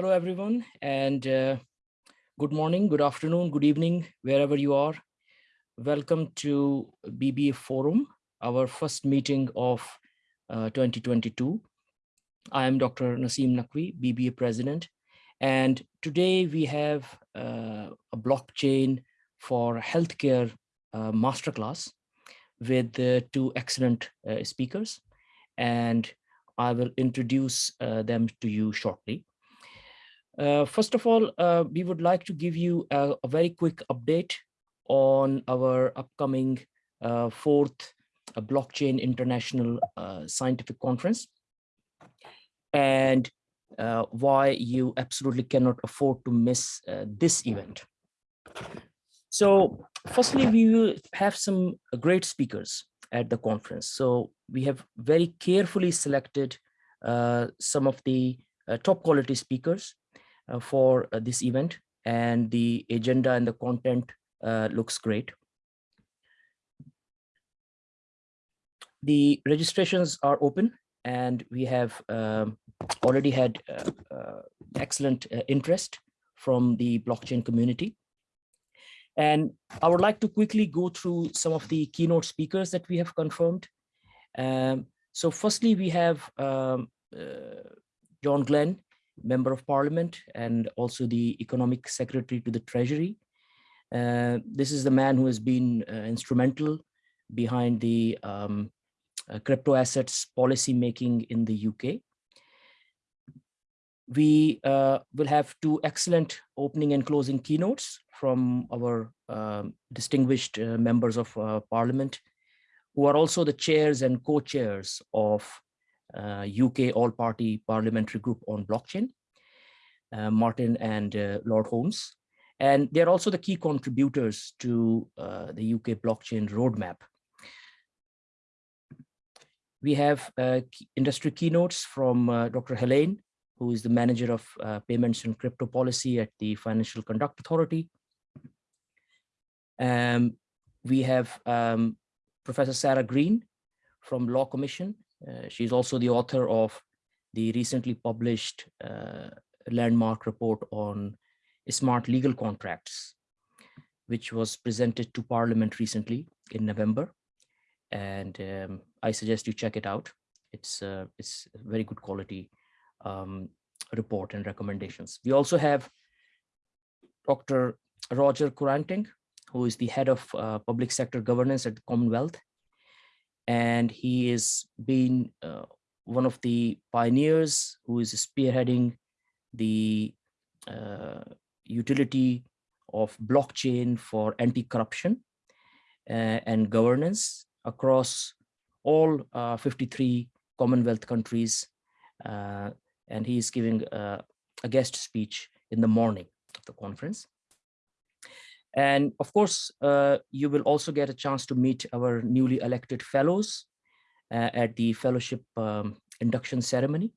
Hello, everyone, and uh, good morning, good afternoon, good evening, wherever you are. Welcome to BBA Forum, our first meeting of uh, 2022. I am Dr. Naseem Naqvi, BBA President, and today we have uh, a blockchain for healthcare uh, masterclass with uh, two excellent uh, speakers, and I will introduce them to you shortly. Uh, first of all, uh, we would like to give you a, a very quick update on our upcoming uh, fourth uh, Blockchain International uh, Scientific Conference and uh, why you absolutely cannot afford to miss this event. So firstly, we will have some great speakers at the conference. So we have very carefully selected some of the top quality speakers for uh, this event and the agenda and the content uh, looks great. The registrations are open and we have um, already had uh, uh, excellent uh, interest from the blockchain community. And I would like to quickly go through some of the keynote speakers that we have confirmed. Um, so firstly, we have um, John Glenn, member of parliament and also the economic secretary to the treasury. Uh, this is the man who has been uh, instrumental behind the um, uh, crypto assets policy making in the UK. We uh, will have two excellent opening and closing keynotes from our um, distinguished uh, members of uh, parliament, who are also the chairs and co-chairs of UK uh, all-party parliamentary group on blockchain, uh, Martin and uh, Lord Holmes. And they're also the key contributors to the UK blockchain roadmap. We have industry keynotes from Dr. Helene, who is the manager of uh, payments and crypto policy at the Financial Conduct Authority. Um, we have um, Professor Sarah Green from Law Commission, uh, she's also the author of the recently published uh, landmark report on smart legal contracts, which was presented to Parliament recently in November. And um, I suggest you check it out. It's, uh, it's very good quality um, report and recommendations. We also have Dr. Roger Koranteng, who is the head of uh, public sector governance at the Commonwealth and he has been uh, one of the pioneers who is spearheading the uh, utility of blockchain for anti-corruption uh, and governance across all uh, 53 Commonwealth countries. Uh, and he is giving a guest speech in the morning of the conference. And of course, uh, you will also get a chance to meet our newly elected fellows uh, at the fellowship um, induction ceremony.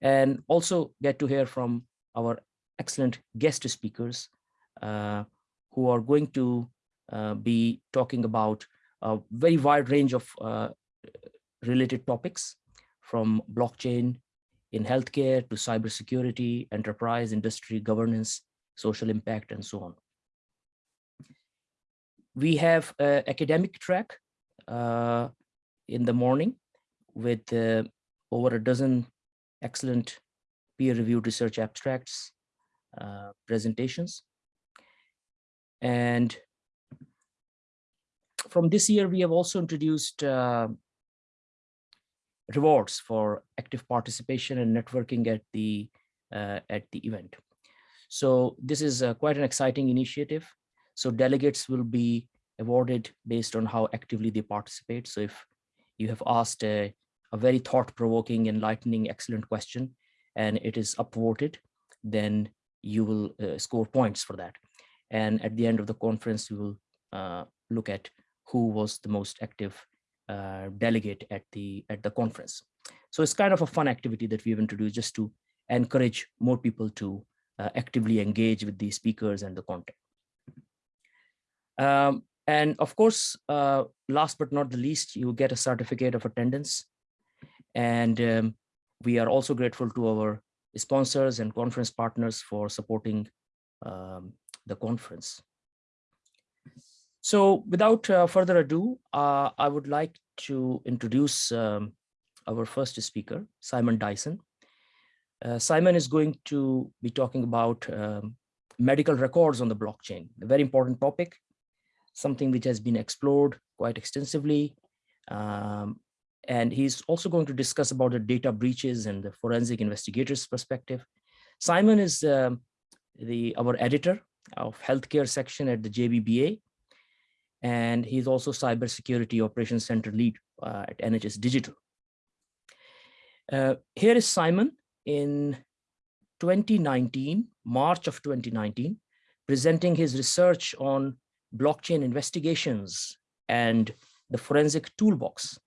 And also get to hear from our excellent guest speakers uh, who are going to uh, be talking about a very wide range of uh, related topics from blockchain in healthcare to cybersecurity, enterprise, industry, governance, social impact, and so on we have an academic track uh, in the morning with uh, over a dozen excellent peer-reviewed research abstracts, uh, presentations. And from this year, we have also introduced uh, rewards for active participation and networking at the uh, at the event. So this is uh, quite an exciting initiative. So delegates will be awarded based on how actively they participate. So if you have asked a, a very thought-provoking, enlightening, excellent question, and it is upvoted, then you will uh, score points for that. And at the end of the conference, you will uh, look at who was the most active uh, delegate at the at the conference. So it's kind of a fun activity that we've introduced just to encourage more people to uh, actively engage with the speakers and the content. Um, and of course, uh, last but not the least, you get a certificate of attendance. And um, we are also grateful to our sponsors and conference partners for supporting um, the conference. So without uh, further ado, uh, I would like to introduce um, our first speaker, Simon Dyson. Uh, Simon is going to be talking about um, medical records on the blockchain, a very important topic, something which has been explored quite extensively. Um, and he's also going to discuss about the data breaches and the forensic investigators perspective. Simon is um, the our editor of healthcare section at the JBBA. And he's also cybersecurity operations center lead uh, at NHS Digital. Uh, here is Simon in 2019, March of 2019, presenting his research on blockchain investigations and the forensic toolbox.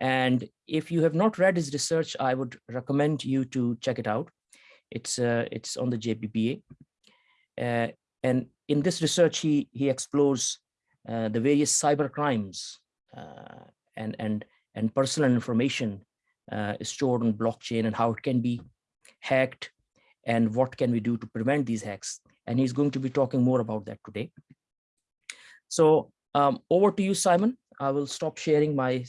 And if you have not read his research, I would recommend you to check it out. It's uh, it's on the JBBA. Uh, and in this research, he, he explores uh, the various cyber crimes uh, and, and, and personal information uh, stored on blockchain and how it can be hacked and what can we do to prevent these hacks. And he's going to be talking more about that today. So um, over to you, Simon. I will stop sharing my,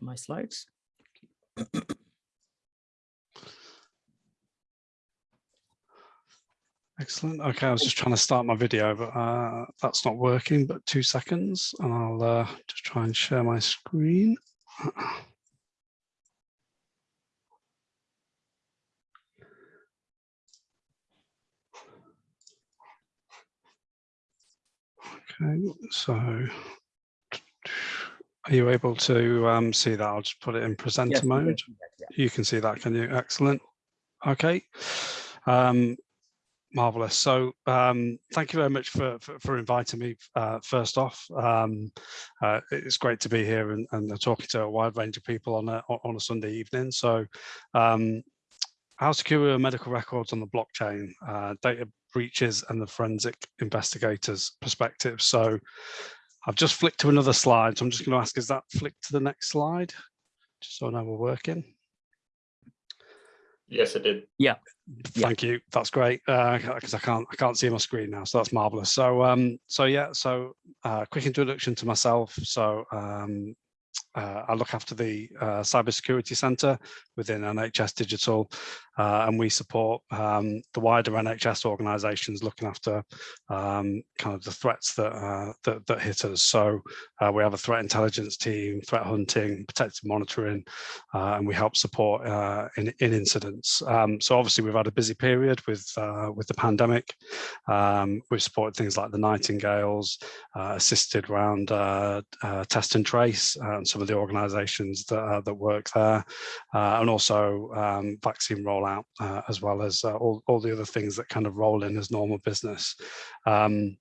my slides. Excellent. Okay, I was just trying to start my video, but uh, that's not working, but two seconds and I'll uh, just try and share my screen. Okay, so are you able to um, see that? I'll just put it in presenter yes, mode. yeah. You can see that, can you? Excellent. Okay. Um, Marvelous. So um, thank you very much for, for, for inviting me uh, first off. Um, uh, it's great to be here and, and, talking to a wide range of people on a, on a Sunday evening. So um, how secure are medical records on the blockchain, uh, data breaches and the forensic investigators perspective. So I've just flicked to another slide. So I'm just going to ask, is that flicked to the next slide? Just so I know we're working. Yes, it did. Yeah. Thank yeah. you. That's great. Because uh, I can't I can't see my screen now, so that's marvelous. So um so yeah, so uh, quick introduction to myself. So um uh, I look after the uh, cybersecurity centre within NHS Digital, uh, and we support um, the wider NHS organisations looking after um, kind of the threats that, uh, that, that hit us. So uh, we have a threat intelligence team, threat hunting, protective monitoring, uh, and we help support in, in incidents. Um, so obviously we've had a busy period with with the pandemic. Um, we've supported things like the Nightingales, assisted around test and trace, and some of the organisations that that work there, and also um, vaccine rollout uh, as well as uh, all, all the other things that kind of roll in as normal business. Um,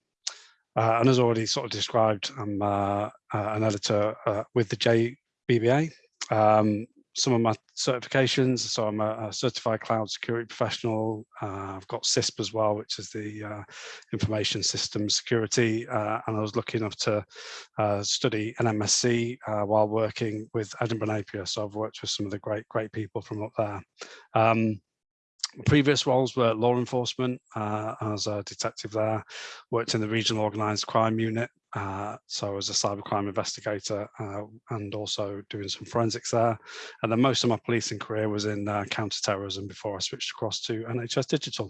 uh, and as already sort of described, I'm uh, uh, an editor uh, with the JBBA. Um, some of my certifications, so I'm a, a certified cloud security professional. Uh, I've got CISSP as well, which is the uh, information system security. Uh, and I was lucky enough to study an MSc while working with Edinburgh Napier. So I've worked with some of the great, great people from up there. Um, previous roles were law enforcement uh, as a detective there, worked in the regional organised crime unit, uh, so I was a cybercrime investigator uh, and also doing some forensics there. And then most of my policing career was in uh, counter-terrorism before I switched across to NHS Digital.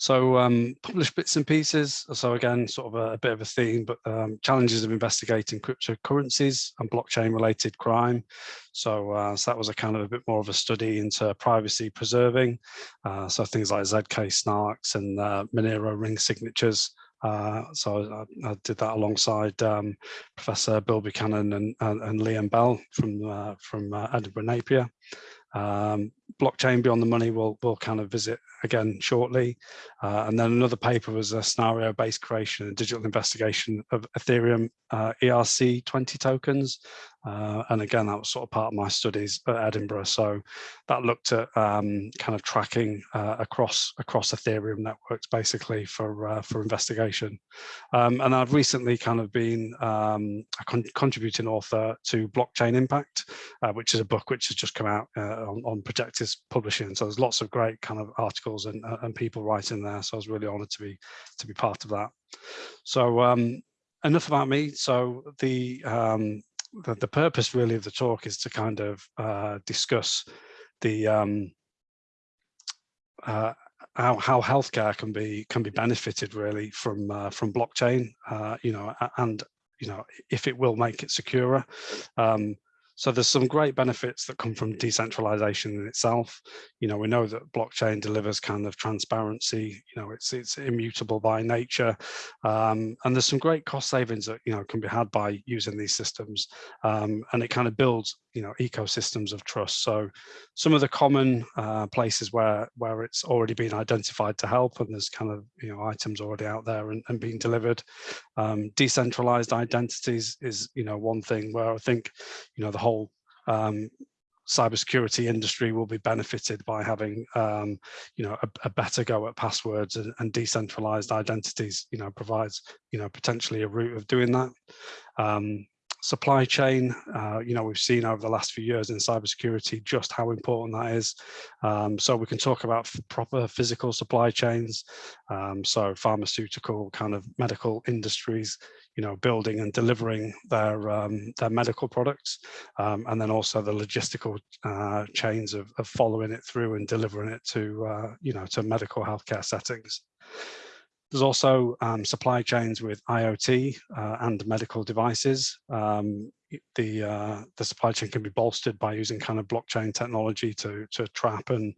So um, published bits and pieces. So again, sort of a, a bit of a theme, but um, challenges of investigating cryptocurrencies and blockchain related crime. So, uh, so that was a kind of a bit more of a study into privacy preserving. Uh, so things like ZK snarks and uh, Monero ring signatures. Uh, so I, I, did that alongside um, Professor Bill Buchanan and, and, and Liam Bell from uh, from uh, Edinburgh Napier. Um, blockchain beyond the money we'll, we'll kind of visit again shortly. Uh, and then another paper was a scenario based creation and digital investigation of ethereum uh, erc 20 tokens. Uh, and again that was sort of part of my studies at edinburgh. So that looked at um, kind of tracking uh, across across ethereum networks basically for uh, for investigation. Um, and i've recently kind of been um, a con contributing author to blockchain impact uh, which is a book which has just come out on, on Projectis Publishing. So there's lots of great kind of articles and, and people writing there. So I was really honoured to be to be part of that. So um, enough about me. So the, um, the, the purpose really of the talk is to kind of uh, discuss the um, uh, how, how healthcare can be can be benefited really from uh, from blockchain, uh, you know, and you know if it will make it securer. Um, so there's some great benefits that come from decentralization in itself. You know, we know that blockchain delivers kind of transparency, you know, it's it's immutable by nature. Um, and there's some great cost savings that, you know, can be had by using these systems. Um, and it kind of builds, you know, ecosystems of trust. So some of the common uh, places where where it's already been identified to help and there's kind of, you know, items already out there and, and being delivered. Um, decentralized identities is, you know, one thing where I think, you know, the whole um, cybersecurity industry will be benefited by having um, you know a, a, better go at passwords and, and, decentralized identities you know provides you know potentially a route of doing that um, supply chain uh, you know we've seen over the last few years in cybersecurity just how important that is um, so we can talk about proper physical supply chains um, so pharmaceutical kind of medical industries you know, building and delivering their um, their medical products, um, and then also the logistical uh, chains of, of, following it through and delivering it to uh, you know to medical healthcare settings. There's also um, supply chains with IoT uh, and medical devices. Um, the uh, the supply chain can be bolstered by using kind of blockchain technology to to trap and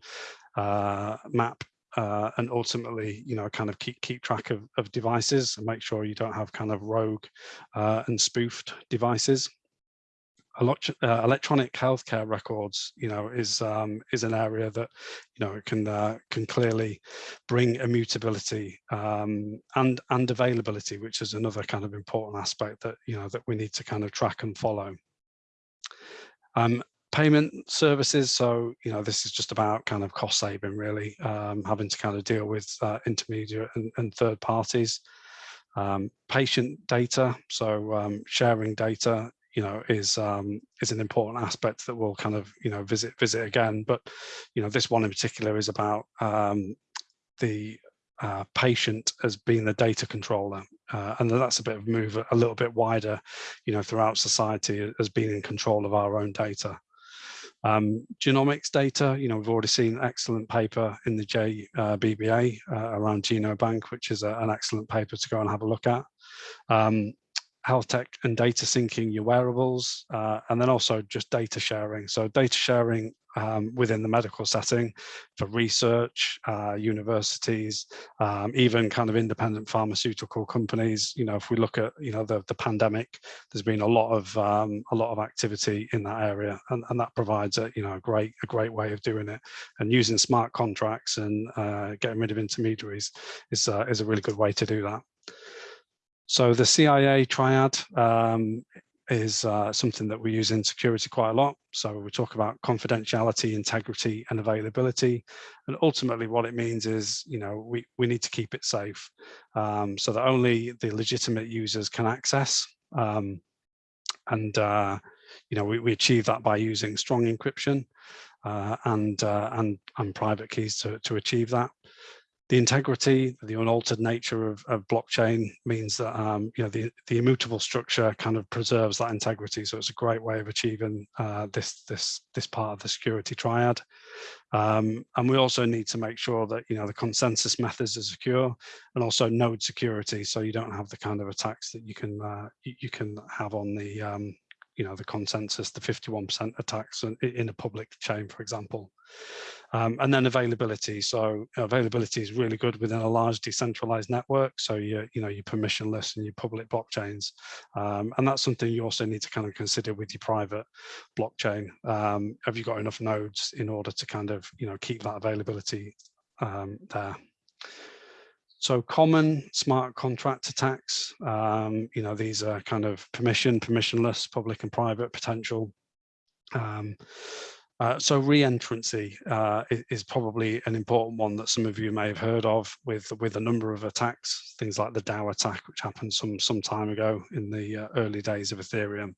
uh, map uh, and ultimately, you know, kind of keep keep track of, of devices and make sure you don't have kind of rogue uh, and spoofed devices. Lot, uh, electronic healthcare records, you know, is um, is an area that you know can uh, can clearly bring immutability um, and and availability, which is another kind of important aspect that you know that we need to kind of track and follow. Um, payment services. So, you know, this is just about kind of cost saving really, um, having to kind of deal with uh, intermediate and, and, third parties. Um, patient data, so um, sharing data, you know, is um, is an important aspect that we'll kind of, you know, visit visit again. But, you know, this one in particular is about um, the uh, patient as being the data controller. Uh, and that's a bit of move a little bit wider, you know, throughout society as being in control of our own data. Um, genomics data, you know, we've already seen an excellent paper in the JBBA uh, uh, around GenoBank, which is a, an excellent paper to go and have a look at. Um, health tech and data syncing your wearables, uh, and then also just data sharing. So data sharing um, within the medical setting for research, uh, universities, um, even kind of independent pharmaceutical companies. You know, if we look at you know the the pandemic, there's been a lot of um, a lot of activity in that area, and, and that provides a you know a great a great way of doing it. And using smart contracts and uh, getting rid of intermediaries is uh, is a really good way to do that. So the CIA triad um, is uh, something that we use in security quite a lot. So we talk about confidentiality, integrity, and availability. And ultimately what it means is, you know, we, we need to keep it safe um, so that only the legitimate users can access. Um, and, uh, you know, we, we achieve that by using strong encryption uh, and, uh, and, and private keys to, to achieve that the integrity, the unaltered nature of, of blockchain means that um, you know the, the immutable structure kind of preserves that integrity. So it's a great way of achieving uh, this this this part of the security triad. Um, and we also need to make sure that you know the consensus methods are secure and also node security, so you don't have the kind of attacks that you can uh, you, can have on the um, you know the consensus, the 51% attacks in, a public chain, for example. Um, and then availability. So availability is really good within a large decentralized network. So you you know you permissionless and your public blockchains, um, and that's something you also need to kind of consider with your private blockchain. Um, have you got enough nodes in order to kind of you know keep that availability um, there? So common smart contract attacks, um, you know, these are kind of permission, permissionless, public and private potential. Um, uh, so re-entrancy uh, is, probably an important one that some of you may have heard of with with a number of attacks, things like the DAO attack, which happened some some time ago in the uh, early days of Ethereum.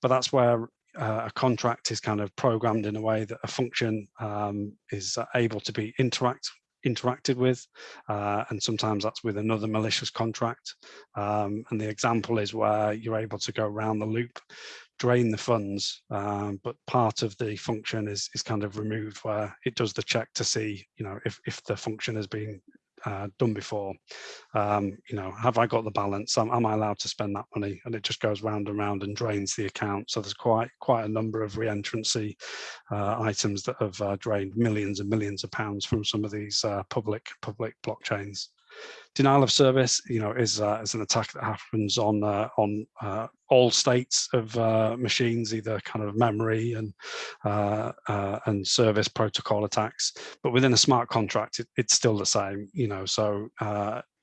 But that's where uh, a contract is kind of programmed in a way that a function um, is able to be interact interacted with uh, and sometimes that's with another malicious contract. Um, and the example is where you're able to go around the loop drain the funds um, but part of the function is is kind of removed where it does the check to see you know if, if the function has been uh, done before. Um, you know, have I got the balance? Am, am, I allowed to spend that money? And it just goes round and round and drains the account. So there's quite quite a number of re-entrancy uh, items that have uh, drained millions and millions of pounds from some of these uh, public public blockchains denial of service, you know, is uh, is an attack that happens on uh, on uh, all states of uh, machines, either kind of memory and uh, uh, and service protocol attacks. But within a smart contract, it, it's still the same, you know. So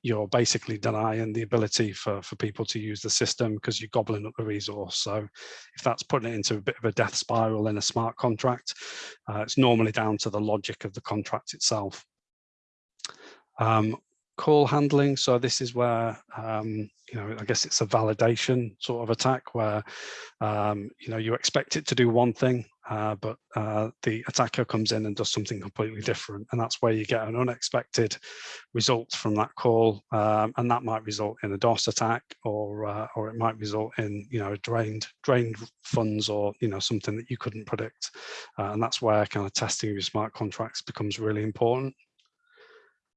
you're basically denying the ability for for people to use the system because you're gobbling up the resource. So if that's putting it into a bit of a death spiral in a smart contract, it's normally down to the logic of the contract itself. Um, call handling. So this is where, um, you know, I guess it's a validation sort of attack where, um, you know, you expect it to do one thing, uh, but uh, the attacker comes in and does something completely different. And that's where you get an unexpected result from that call. Um, and that might result in a DOS attack or, uh, or it might result in, you know, drained, drained funds or, you know, something that you couldn't predict. Uh, and that's where kind of testing your smart contracts becomes really important.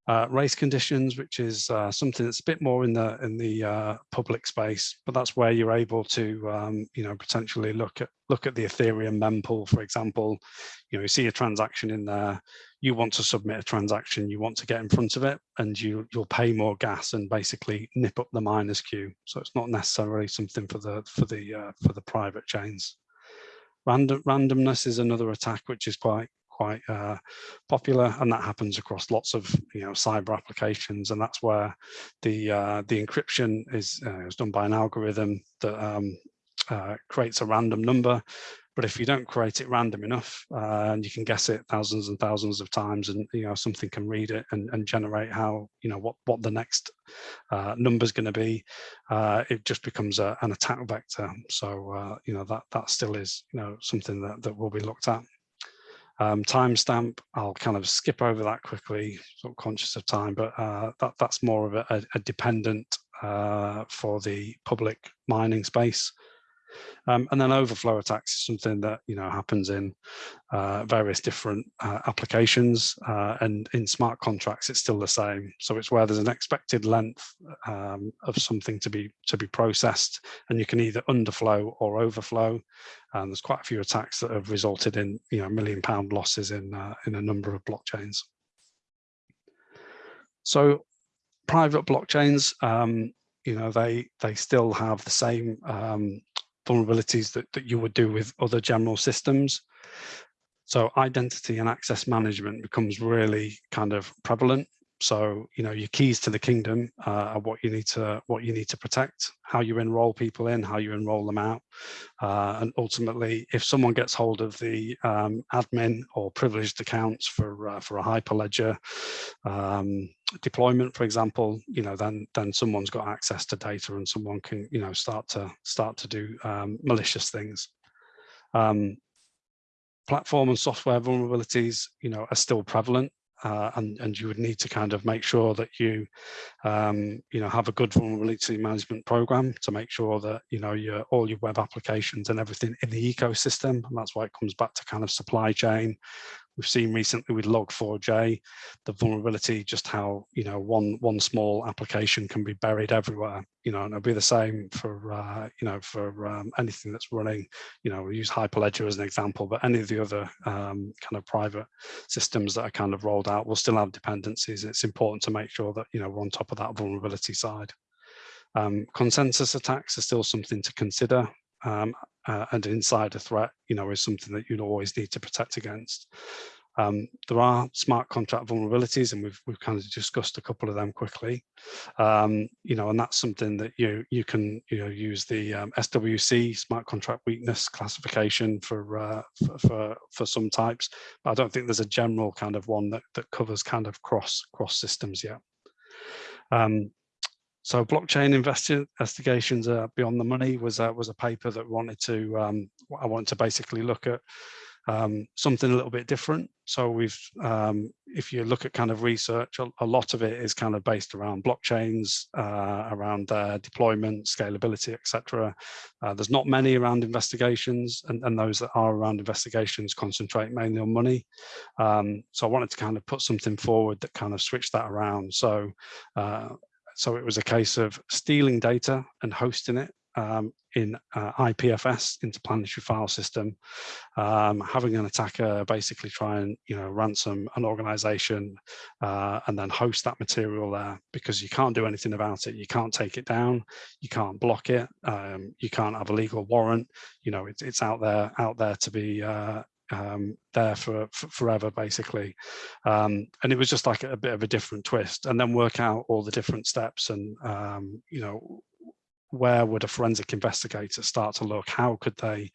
Uh, race conditions, which is uh, something that's a bit more in the in the uh, public space, but that's where you're able to, um, you know, potentially look at look at the Ethereum mempool, for example. You know, you see a transaction in there, you want to submit a transaction, you want to get in front of it, and you you'll pay more gas and basically nip up the miners queue. So it's not necessarily something for the for the uh, for the private chains. Random, randomness is another attack which is quite quite uh, popular and that happens across lots of you know cyber applications and that's where the uh, the encryption is, uh, is done by an algorithm that um, uh, creates a random number. But if you don't create it random enough uh, and you can guess it thousands and thousands of times and you know something can read it and, and generate how you know what what the next uh, number is going to be it just becomes a, an attack vector. So you know that that still is you know something that, that will be looked at um, timestamp, I'll kind of skip over that quickly, sort of conscious of time, but uh, that, that's more of a, a dependent uh, for the public mining space. Um, and then overflow attacks is something that you know happens in uh, various different uh, applications uh, and in smart contracts it's still the same. So it's where there's an expected length um, of something to be to be processed and you can either underflow or overflow. And there's quite a few attacks that have resulted in you know million pound losses in uh, in a number of blockchains. So private blockchains, um, you know, they they still have the same um, vulnerabilities that, that you would do with other general systems. So identity and access management becomes really kind of prevalent. So, you know, your keys to the kingdom uh, are what you need to what you need to protect, how you enroll people in, how you enroll them out. Uh, and ultimately, if someone gets hold of the um, admin or privileged accounts for uh, for a hyperledger um, deployment, for example, you know, then then someone's got access to data and someone can, you know, start to start to do um, malicious things. Um, platform and software vulnerabilities, you know, are still prevalent uh, and, and you would need to kind of make sure that you, um, you know, have a good vulnerability management program to make sure that, you know, your, all your web applications and everything in the ecosystem. And that's why it comes back to kind of supply chain, We've seen recently with Log4j, the vulnerability, just how, you know, one one small application can be buried everywhere, you know, and it'll be the same for, uh, you know, for um, anything that's running, you know, we use Hyperledger as an example, but any of the other um, kind of private systems that are kind of rolled out will still have dependencies. It's important to make sure that, you know, we're on top of that vulnerability side. Um, consensus attacks are still something to consider um, uh, and an insider threat, you know, is something that you'd always need to protect against. Um, there are smart contract vulnerabilities, and we've we've kind of discussed a couple of them quickly. Um, you know, and that's something that you you can you know use the um, SWC smart contract weakness classification for, uh, for, for for some types. But I don't think there's a general kind of one that that covers kind of cross cross systems yet. Um, so blockchain investigations uh, beyond the money was uh, was a paper that wanted to um, I wanted to basically look at um, something a little bit different. So we've, um, if you look at kind of research, a, a, lot of it is kind of based around blockchains, uh, around their deployment, scalability, etc. Uh, there's not many around investigations, and, and, those that are around investigations concentrate mainly on money. Um, so I wanted to kind of put something forward that kind of switched that around. So uh, so it was a case of stealing data and hosting it um, in uh, IPFS, interplanetary file system, um, having an attacker basically try and you know ransom an organization uh, and then host that material there because you can't do anything about it. You can't take it down, you can't block it, um, you can't have a legal warrant. You know it, it's out there out there to be uh, um, there for, for, forever, basically. Um, and it was just like a, a, bit of a different twist, and then work out all the different steps and um, you know where would a forensic investigator start to look? How could they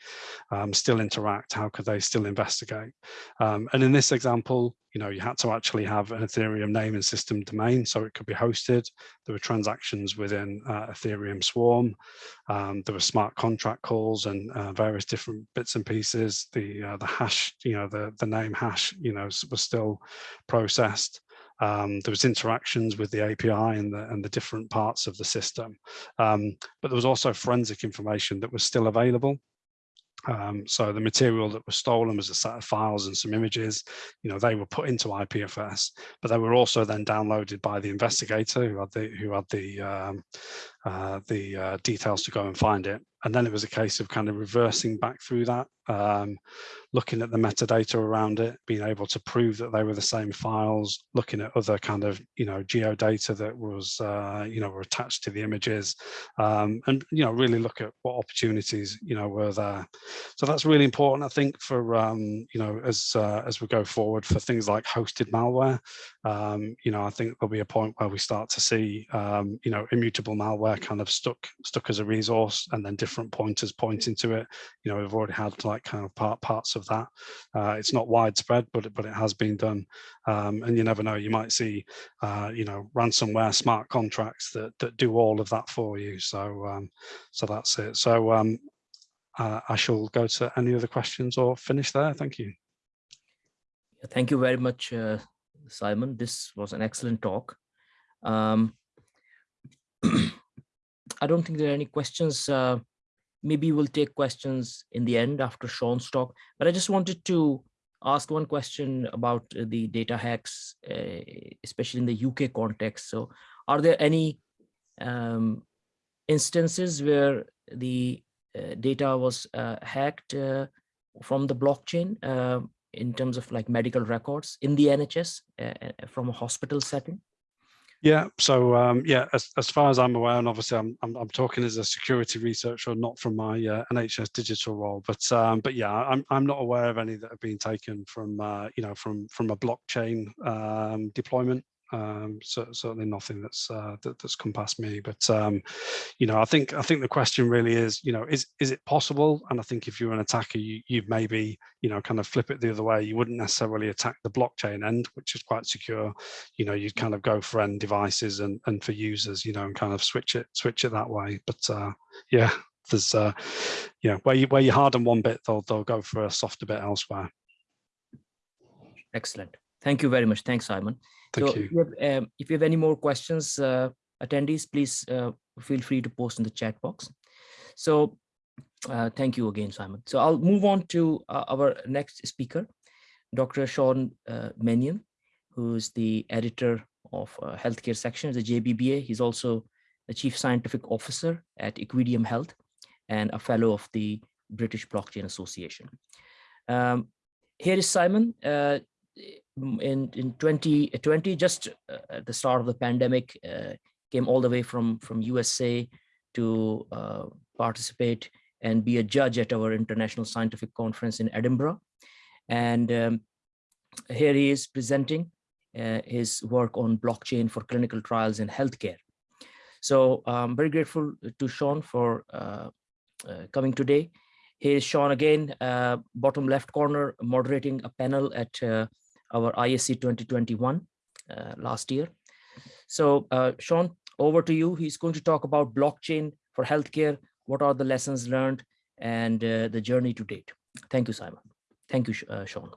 um, still interact? How could they still investigate? Um, and in this example, you know, you had to actually have an Ethereum name and system domain, so it could be hosted. There were transactions within uh, Ethereum Swarm. Um, there were smart contract calls and uh, various different bits and pieces. The uh, the hash, you know, the the name hash, you know, was still processed. Um, there was interactions with the API and the, and the different parts of the system. Um, but there was also forensic information that was still available. Um, so the material that was stolen was a set of files and some images, you know, they were put into IPFS, but they were also then downloaded by the investigator who had the who had the um, uh, the uh, details to go and find it. And then it was a case of kind of reversing back through that, um, looking at the metadata around it, being able to prove that they were the same files, looking at other kind of, you know, geodata that was, uh, you know, were attached to the images, um, and, you know, really look at what opportunities, you know, were there. So that's really important, I think, for, um, you know, as, uh, as we go forward for things like hosted malware, um, you know, I think there'll be a point where we start to see, um, you know, immutable malware kind of stuck stuck as a resource and then different pointers pointing to it. You know, we've already had like kind of part parts of that. Uh, it's not widespread, but it, but it has been done. Um, and you never know, you might see, uh, you know, ransomware smart contracts that that do all of that for you. So um, so that's it. So um, uh, I shall go to any other questions or finish there. Thank you. Thank you very much, uh, Simon. This was an excellent talk. Um, I don't think there are any questions. Uh, maybe we'll take questions in the end after Sean's talk, but I just wanted to ask one question about the data hacks, uh, especially in the UK context. So are there any um, instances where the uh, data was uh, hacked uh, from the blockchain uh, in terms of like medical records in the NHS uh, from a hospital setting? Yeah, so um, yeah, as, as far as I'm aware, and obviously I'm, I'm, I'm talking as a security researcher, not from my uh, NHS digital role, but um, but yeah, I'm I'm not aware of any that have been taken from uh, you know from from a blockchain um, deployment um, so, certainly nothing that's uh, that, that's come past me. But um, you know, I think I think the question really is, you know, is is it possible? And I think if you're an attacker, you you maybe you know kind of flip it the other way. You wouldn't necessarily attack the blockchain end, which is quite secure. You know, you'd kind of go for end devices and and for users, you know, and kind of switch it switch it that way. But uh, yeah, there's uh, you know where you where you harden one bit, they'll they'll go for a softer bit elsewhere. Excellent. Thank you very much. Thanks, Simon. Thank so you. If you, have, um, if you have any more questions, uh, attendees, please uh, feel free to post in the chat box. So uh, thank you again, Simon. So I'll move on to uh, our next speaker, Dr. Sean uh, Mannion, who's the editor of uh, healthcare section at the JBBA. He's also the chief scientific officer at Equideum Health and a fellow of the British Blockchain Association. Um, here is Simon. Uh, in in 2020 just uh, at the start of the pandemic uh, came all the way from from usa to uh, participate and be a judge at our international scientific conference in edinburgh. And um, here he is presenting uh, his work on blockchain for clinical trials in healthcare. So i'm very grateful to sean for uh, uh, coming today. Here's Sean again, bottom left corner, moderating a panel at our ISC 2021 uh, last year. So uh, Sean, over to you. He's going to talk about blockchain for healthcare. What are the lessons learned and uh, the journey to date? Thank you, Simon. Thank you, uh, Sean.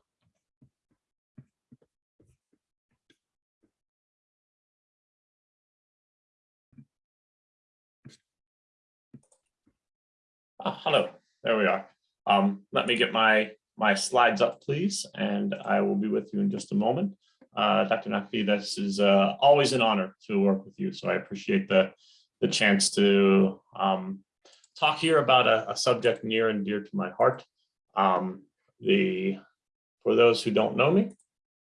Uh, hello, there we are. Um, let me get my my slides up, please, and I will be with you in just a moment. Uh, Dr. Naqvi, this is uh, always an honor to work with you, so I appreciate the the chance to um, talk here about a, a, subject near and dear to my heart. Um, the for those who don't know me,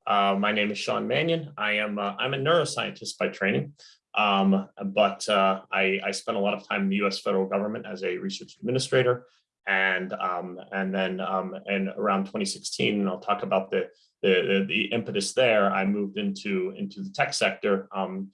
uh, my name is Sean Mannion. I am uh, I'm a neuroscientist by training. Um, but uh, I, I spent a lot of time in the U.S. federal government as a research administrator, and um, and then um, and around 2016, and I'll talk about the, the the impetus there. I moved into into the tech sector um,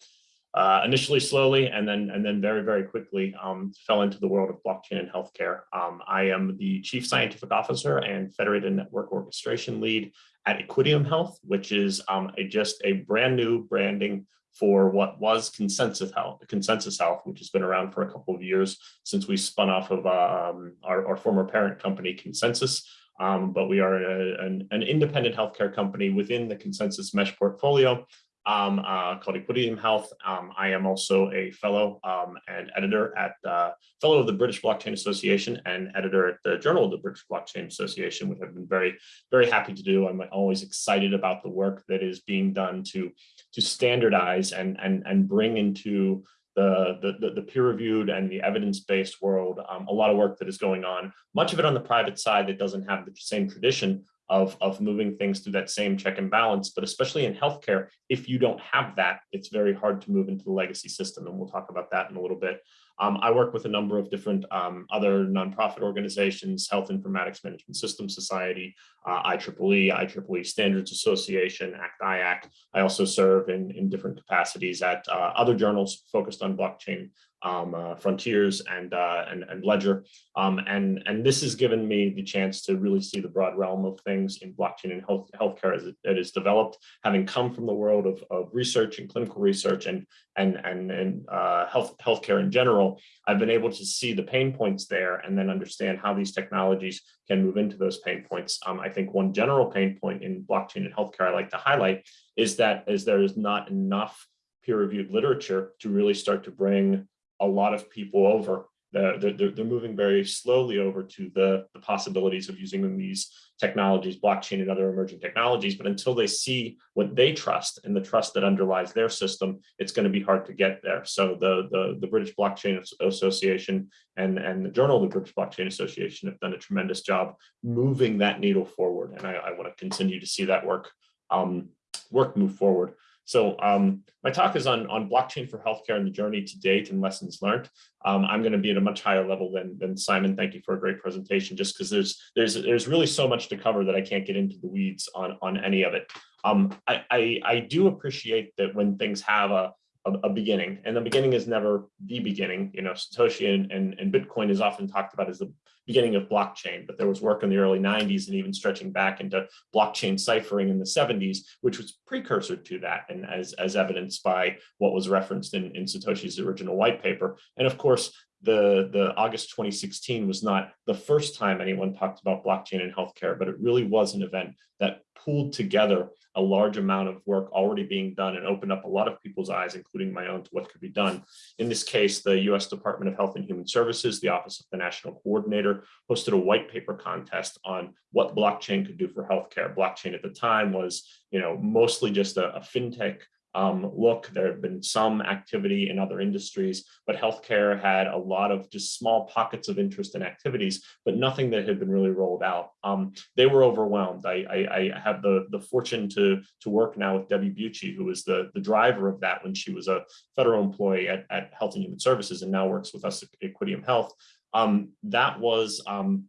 uh, initially slowly, and then and then very very quickly um, fell into the world of blockchain and healthcare. Um, I am the chief scientific officer and federated network orchestration lead at Equideum Health, which is um, a, just a brand new branding for what was ConsenSys Health, ConsenSys Health, which has been around for a couple of years since we spun off of um, our, our, former parent company, ConsenSys. Um, but we are a, an, an, independent healthcare company within the ConsenSys Mesh portfolio um, uh, called Equideum Health. Um, I am also a fellow um, and editor at uh, fellow of the British Blockchain Association and editor at the Journal of the British Blockchain Association, which I've been very, very happy to do. I'm always excited about the work that is being done to to standardize and and and bring into the, the, the peer-reviewed and the evidence-based world, um, a lot of work that is going on, much of it on the private side that doesn't have the same tradition of, of moving things through that same check and balance. But especially in healthcare, if you don't have that, it's very hard to move into the legacy system. And we'll talk about that in a little bit. Um, I work with a number of different um, other nonprofit organizations, Health Informatics Management Systems Society, uh, IEEE, IEEE Standards Association, ACT-IAC. I also serve in, in different capacities at uh, other journals focused on blockchain um, uh, Frontiers and, uh, and, and Ledger. Um, and, and this has given me the chance to really see the broad realm of things in blockchain and health healthcare as it, it is developed, having come from the world of, of research and clinical research and, and, and, and uh, health healthcare in general, I've been able to see the pain points there and then understand how these technologies can move into those pain points. Um, I think one general pain point in blockchain and healthcare I like to highlight is that is there is not enough peer-reviewed literature to really start to bring a lot of people over. They're, they're, they're moving very slowly over to the, the possibilities of using these technologies, blockchain and other emerging technologies. But until they see what they trust and the trust that underlies their system, it's going to be hard to get there. So the, the, the British Blockchain Association and, and the Journal of the British Blockchain Association have done a tremendous job moving that needle forward. And I, I want to continue to see that work um, work move forward. So um, my talk is on, on blockchain for healthcare and the journey to date and lessons learned. Um, I'm going to be at a much higher level than, than Simon. Thank you for a great presentation, just because there's there's there's really so much to cover that I can't get into the weeds on, on any of it. Um, I, I, I do appreciate that when things have a, a, a, beginning and the beginning is never the beginning. You know satoshi and, and, and bitcoin is often talked about as the beginning of blockchain but there was work in the early 90s and even stretching back into blockchain ciphering in the 70s which was precursor to that and as as evidenced by what was referenced in in satoshi's original white paper. And of course the, the August 2016 was not the first time anyone talked about blockchain in healthcare, but it really was an event that pulled together a large amount of work already being done and opened up a lot of people's eyes, including my own, to what could be done. In this case, the US Department of Health and Human Services, the Office of the National Coordinator, hosted a white paper contest on what blockchain could do for healthcare. Blockchain at the time was, you know, mostly just a, a fintech um, look, there have been some activity in other industries, but healthcare had a lot of just small pockets of interest and activities, but nothing that had been really rolled out. Um, they were overwhelmed. I, I, I, have the, the fortune to, to work now with Debbie Bucci, who was the, the driver of that when she was a federal employee at, at Health and Human Services and now works with us at Equideum Health. Um, that was um,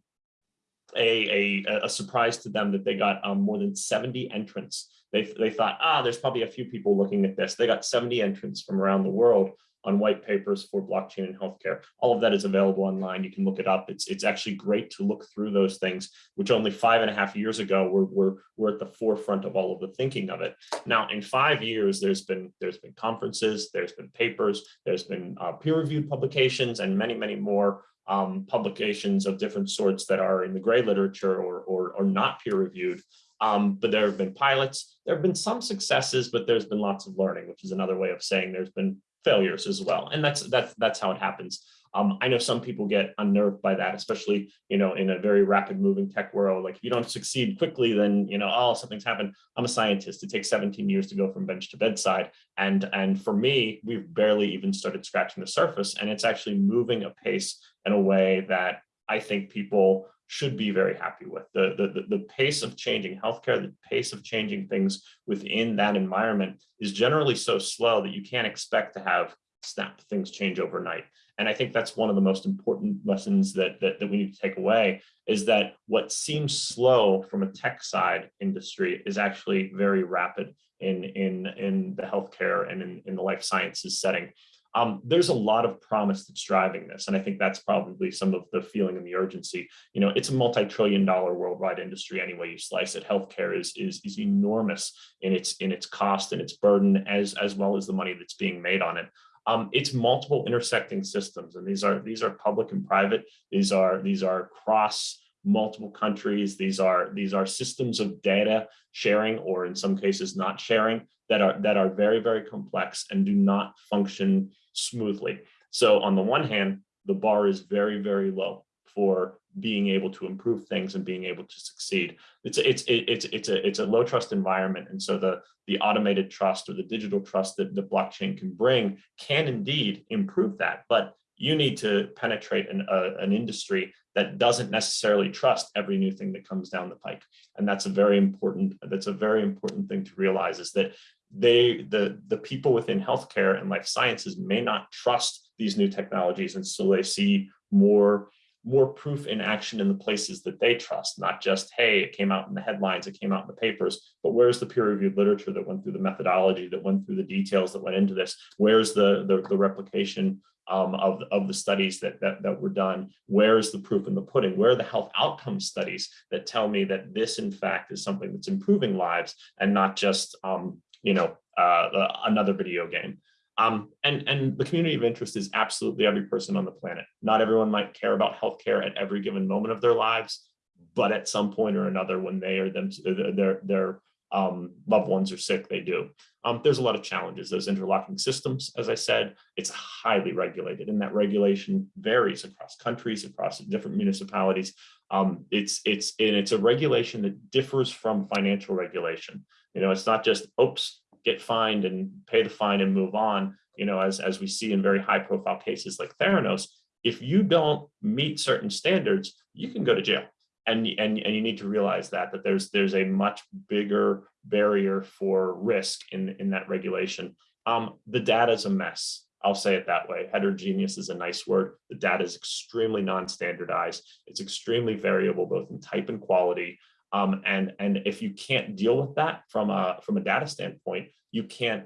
a, a, a, surprise to them that they got um, more than 70 entrants they, they thought, ah, there's probably a few people looking at this. They got 70 entrants from around the world on white papers for blockchain and healthcare. All of that is available online. You can look it up. It's it's actually great to look through those things, which only five and a half years ago were were, were at the forefront of all of the thinking of it. Now, in five years, there's been there's been conferences, there's been papers, there's been uh, peer-reviewed publications, and many many more um, publications of different sorts that are in the gray literature or or, or not peer-reviewed. Um, but there have been pilots. There have been some successes, but there's been lots of learning, which is another way of saying there's been failures as well. And that's that's that's how it happens. Um, I know some people get unnerved by that, especially you know in a very rapid moving tech world. Like if you don't succeed quickly, then you know oh something's happened. I'm a scientist. It takes 17 years to go from bench to bedside, and and for me, we've barely even started scratching the surface, and it's actually moving a pace in a way that I think people should be very happy with. The, the, the pace of changing healthcare, the pace of changing things within that environment is generally so slow that you can't expect to have snap things change overnight. And I think that's one of the most important lessons that, that, that we need to take away is that what seems slow from a tech side industry is actually very rapid in, in, in the healthcare and in, in the life sciences setting. Um, there's a lot of promise that's driving this. And I think that's probably some of the feeling and the urgency. You know, it's a multi-trillion dollar worldwide industry any way you slice it. Healthcare is, is, is enormous in its, in its cost and its burden as, as well as the money that's being made on it. Um, it's multiple intersecting systems and these are these are public and private these are these are cross multiple countries these are these are systems of data sharing or in some cases not sharing that are that are very very complex and do not function smoothly. So on the one hand, the bar is very, very low for being able to improve things and being able to succeed. It's it's it's it's a it's a low trust environment, and so the the automated trust or the digital trust that the blockchain can bring can indeed improve that. But you need to penetrate an an industry that doesn't necessarily trust every new thing that comes down the pike, and that's a very important that's a very important thing to realize is that they the the people within healthcare and life sciences may not trust these new technologies and so they see more more proof in action in the places that they trust not just hey it came out in the headlines it came out in the papers but where's the peer-reviewed literature that went through the methodology that went through the details that went into this where's the the, the replication um, of, of the studies that, that, that were done? Where's the proof in the pudding? Where are the health outcome studies that tell me that this, in fact, is something that's improving lives and not just um, you know, uh, another video game. Um, and, and the community of interest is absolutely every person on the planet. Not everyone might care about healthcare at every given moment of their lives, but at some point or another, when they or them, their, their um, loved ones are sick, they do. Um, there's a lot of challenges. Those interlocking systems, as I said, it's highly regulated and that regulation varies across countries, across different municipalities. Um, it's, it's, and it's a regulation that differs from financial regulation. You know, it's not just, oops, get fined and pay the fine and move on, you know, as, as we see in very high profile cases like Theranos, if you don't meet certain standards, you can go to jail. And, and, and you need to realize that, that there's, there's a much bigger barrier for risk in, in that regulation. Um, the data is a mess. I'll say it that way. Heterogeneous is a nice word. The data is extremely non-standardized. It's extremely variable, both in type and quality. Um, and, and if you can't deal with that from a, from a data standpoint, you can't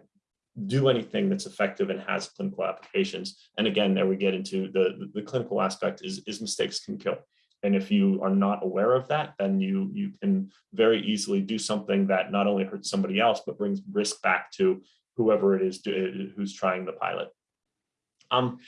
do anything that's effective and has clinical applications. And again, there we get into the, the, clinical aspect is, is mistakes can kill. And if you are not aware of that, then you, you can very easily do something that not only hurts somebody else, but brings risk back to whoever it is to, who's trying the pilot. Um,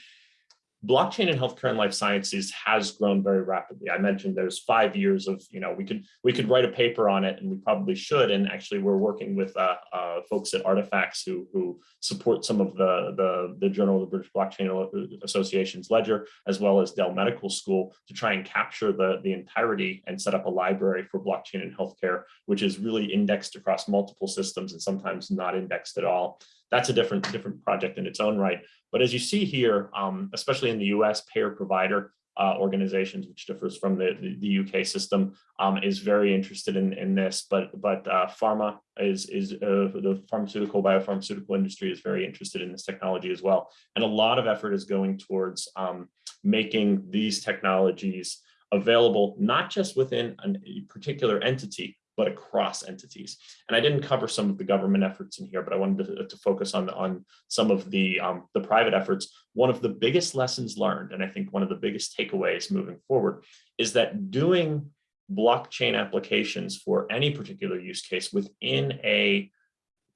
blockchain in healthcare and life sciences has grown very rapidly. I mentioned there's five years of, you know, we could we could write a paper on it and we probably should. And actually we're working with uh, uh, folks at Artifacts who, who support some of the, the, the Journal of the British Blockchain Association's ledger, as well as Dell Medical School to try and capture the, the entirety and set up a library for blockchain in healthcare, which is really indexed across multiple systems and sometimes not indexed at all that's a different different project in its own right. But as you see here, um, especially in the US, payer provider uh, organizations, which differs from the, the, the UK system, um, is very interested in, in this. But but uh, pharma is is uh, the pharmaceutical biopharmaceutical industry is very interested in this technology as well. And a lot of effort is going towards um, making these technologies available not just within a particular entity, but across entities. And I didn't cover some of the government efforts in here, but I wanted to, to focus on, on some of the, um, the private efforts. One of the biggest lessons learned, and I think one of the biggest takeaways moving forward, is that doing blockchain applications for any particular use case within a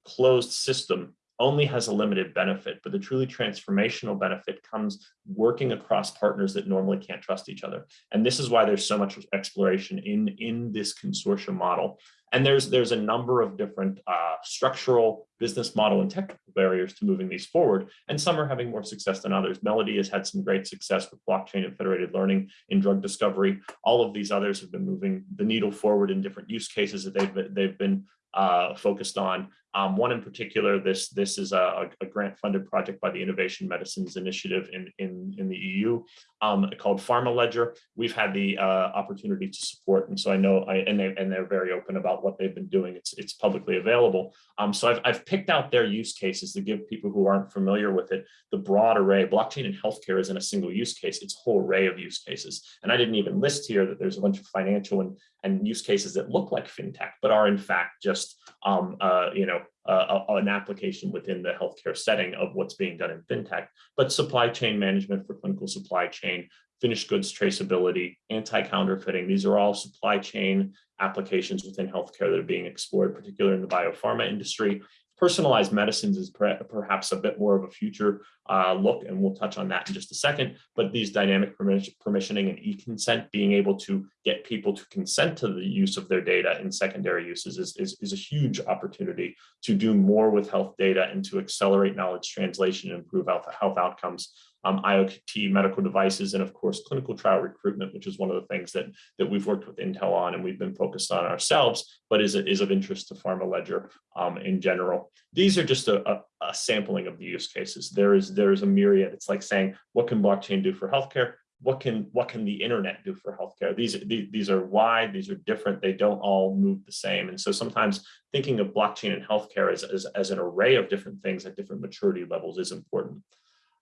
closed system only has a limited benefit, but the truly transformational benefit comes working across partners that normally can't trust each other. And this is why there's so much exploration in, in this consortium model. And there's, there's a number of different uh, structural business model and technical barriers to moving these forward. And some are having more success than others. MELLODDY has had some great success with blockchain and federated learning in drug discovery. All of these others have been moving the needle forward in different use cases that they've, they've been uh, focused on. Um, one in particular, this this is a, a grant funded project by the Innovative Medicines Initiative in, in, in the EU um, called Pharma Ledger. We've had the uh, opportunity to support, and so I know, I, and, they, and they're very open about what they've been doing. It's, it's publicly available. Um, so I've, I've picked out their use cases to give people who aren't familiar with it the broad array. Blockchain in healthcare isn't a single use case, it's a whole array of use cases. And I didn't even list here that there's a bunch of financial and, and use cases that look like fintech, but are in fact just um, uh, you know, uh, an application within the healthcare setting of what's being done in fintech, but supply chain management for clinical supply chain, finished goods traceability, anti-counterfeiting. These are all supply chain applications within healthcare that are being explored, particularly in the biopharma industry. Personalized medicines is perhaps a bit more of a future uh, look, and we'll touch on that in just a second. But these dynamic permissioning and e-consent, being able to get people to consent to the use of their data in secondary uses is, is, is a huge opportunity to do more with health data and to accelerate knowledge translation and improve health, health outcomes um, IoT medical devices, and of course, clinical trial recruitment, which is one of the things that, that we've worked with Intel on and we've been focused on ourselves, but is, is of interest to Pharma Ledger um, in general. These are just a, a, a, sampling of the use cases. There is, there is a myriad. It's like saying, what can blockchain do for healthcare? What can, what can the internet do for healthcare? These, these, these are wide, these are different, they don't all move the same. And so sometimes thinking of blockchain and healthcare as, as, as an array of different things at different maturity levels is important.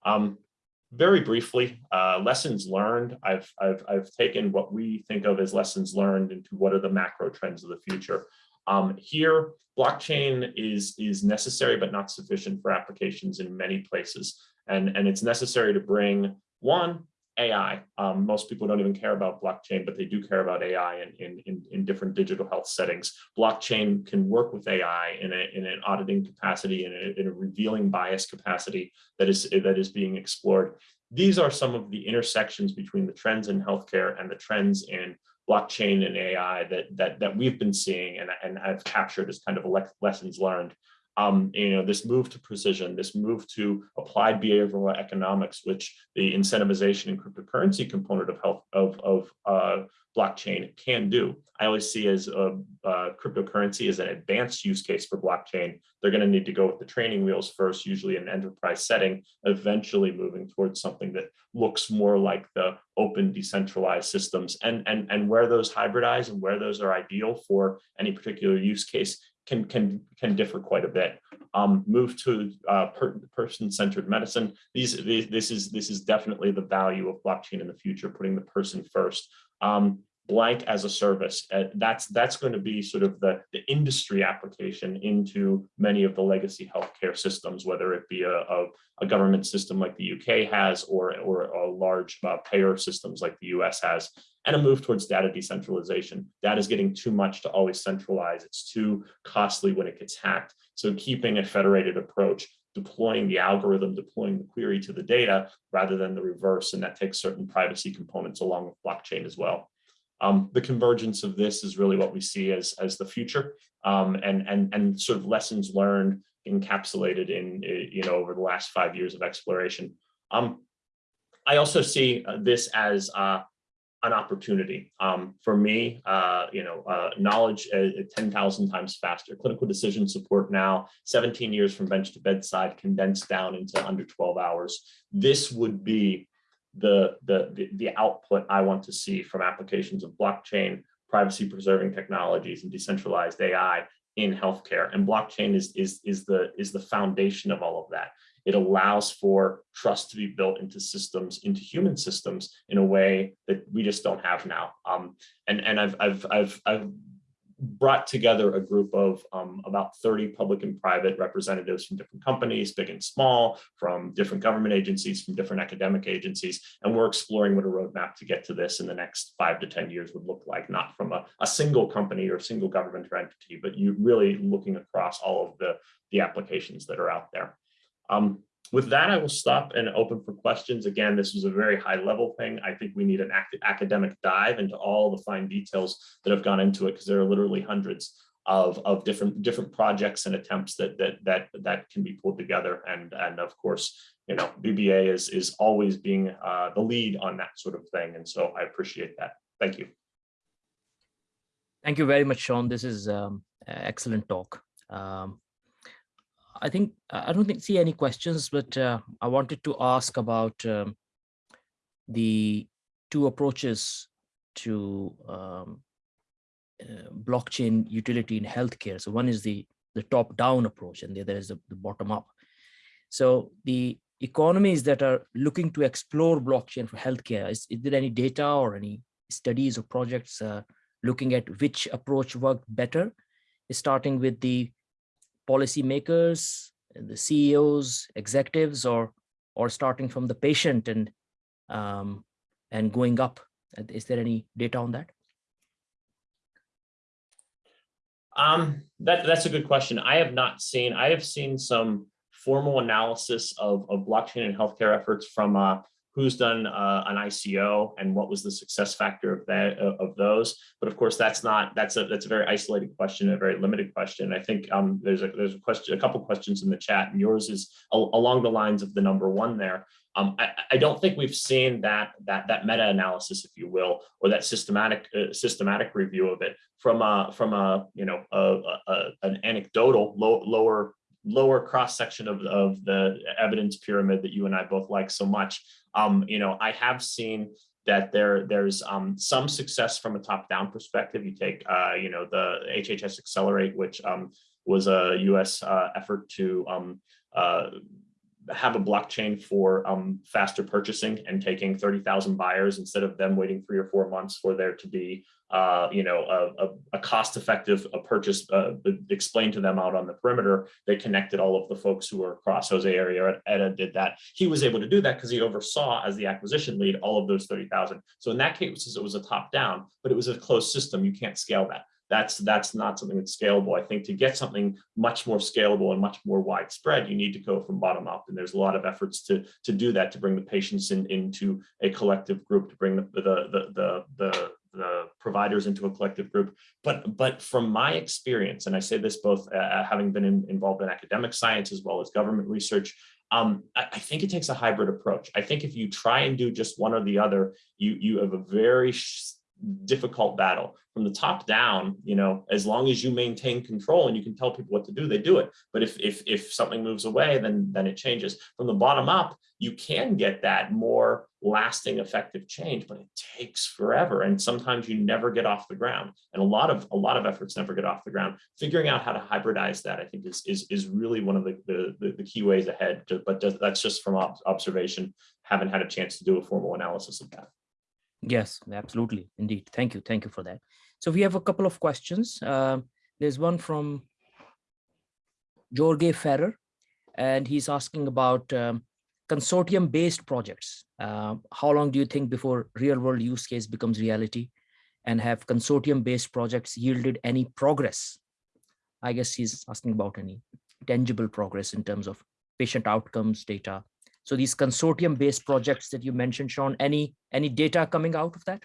Um, very briefly, uh, lessons learned. I've, I've, I've taken what we think of as lessons learned into what are the macro trends of the future. Um, here, blockchain is, is necessary but not sufficient for applications in many places. And, and it's necessary to bring, one, AI. Um, most people don't even care about blockchain, but they do care about AI in, in, in, different digital health settings. Blockchain can work with AI in, a, in an auditing capacity, in in a revealing bias capacity that is, that is being explored. These are some of the intersections between the trends in healthcare and the trends in blockchain and AI that, that, that we've been seeing and, and I've captured as kind of lessons learned um, you know, this move to precision, this move to applied behavioral economics, which the incentivization and cryptocurrency component of health of, of uh, blockchain can do. I always see as a, uh, cryptocurrency as an advanced use case for blockchain. They're going to need to go with the training wheels first, usually in an enterprise setting, eventually moving towards something that looks more like the open decentralized systems and, and, and where those hybridize and where those are ideal for any particular use case can can can differ quite a bit. Um, move to uh, per, person-centered medicine. These, these this is this is definitely the value of blockchain in the future, putting the person first. Um, blank as a service. Uh, that's that's going to be sort of the, the industry application into many of the legacy healthcare systems, whether it be a, a, a government system like the UK has or, or a large uh, payer systems like the US has, and a move towards data decentralization. Data is getting too much to always centralize. It's too costly when it gets hacked. So keeping a federated approach deploying the algorithm, deploying the query to the data rather than the reverse. And that takes certain privacy components along with blockchain as well. Um, the convergence of this is really what we see as, as the future um, and, and, and sort of lessons learned encapsulated in, you know, over the last five years of exploration. Um, I also see uh, this as uh, an opportunity um, for me, uh, you know, uh, knowledge uh, 10,000 times faster, clinical decision support now, 17 years from bench to bedside, condensed down into under 12 hours. This would be the, the, the, output I want to see from applications of blockchain, privacy preserving technologies and decentralized AI in healthcare. And blockchain is, is, is, the, is the foundation of all of that. It allows for trust to be built into systems, into human systems in a way that we just don't have now. Um, and and I've, I've, I've, I've brought together a group of um, about 30 public and private representatives from different companies, big and small, from different government agencies, from different academic agencies, and we're exploring what a roadmap to get to this in the next five to 10 years would look like, not from a, a single company or single government or entity, but you really looking across all of the, the applications that are out there. Um, with that, I will stop and open for questions. Again, this is a very high level thing. I think we need an ac academic dive into all the fine details that have gone into it because there are literally hundreds of, of different different projects and attempts that that that that can be pulled together. And and of course, you know, BBA is is always being uh, the lead on that sort of thing. And so I appreciate that. Thank you. Thank you very much, Sean. This is um, excellent talk. Um, I think I don't think see any questions, but uh, I wanted to ask about um, the two approaches to um, uh, blockchain utility in healthcare. So one is the the top down approach and the other is the, the bottom up. So the economies that are looking to explore blockchain for healthcare, is, is there any data or any studies or projects uh, looking at which approach worked better, starting with the policymakers, the CEOs, executives, or or starting from the patient and um, and going up? Is there any data on that? Um, that, that's a good question. I have not seen, I have seen some formal analysis of, of blockchain and healthcare efforts from uh, who's done uh, an ICO and what was the success factor of that of those. But of course, that's not that's a that's a very isolated question, a very limited question. I think um, there's a there's a question, a couple questions in the chat, and yours is along the lines of the number one there. Um, I, I, don't think we've seen that that that meta analysis, if you will, or that systematic uh, systematic review of it from a from a you know a, a, an anecdotal low, lower lower cross section of, of the evidence pyramid that you and I both like so much. Um, you know, I have seen that there there's um, some success from a top-down perspective. You take, uh, you know, the HHS Accelerate, which um, was a U.S. Uh, effort to um, uh, have a blockchain for um, faster purchasing and taking 30,000 buyers instead of them waiting three or four months for there to be, uh, you know, a, a, a cost-effective purchase uh, explained to them out on the perimeter. They connected all of the folks who were across Jose Arrieta did that. He was able to do that because he oversaw as the acquisition lead all of those 30,000. So in that case, it was a top-down, but it was a closed system. You can't scale that that's that's not something that's scalable. I think to get something much more scalable and much more widespread, you need to go from bottom up. And there's a lot of efforts to to do that, to bring the patients in into a collective group, to bring the the the the, the the providers into a collective group. But but from my experience, and I say this both uh, having been in, involved in academic science as well as government research, um, I, I, think it takes a hybrid approach. I think if you try and do just one or the other, you you have a very difficult battle. From the top down you know as long as you maintain control and you can tell people what to do they do it. But if if if something moves away then then it changes. From the bottom up you can get that more lasting effective change but it takes forever. And sometimes you never get off the ground. And a lot of a lot of efforts never get off the ground. Figuring out how to hybridize that i think is is, is really one of the, the the key ways ahead to, but that's just from observation. Haven't had a chance to do a formal analysis of that Yes, absolutely. Indeed. Thank you. Thank you for that. So we have a couple of questions. Uh, there's one from Jorge Ferrer, and he's asking about um, consortium-based projects. Uh, how long do you think before real-world use case becomes reality? And have consortium-based projects yielded any progress? I guess he's asking about any tangible progress in terms of patient outcomes data so these consortium-based projects that you mentioned, Sean, any any data coming out of that?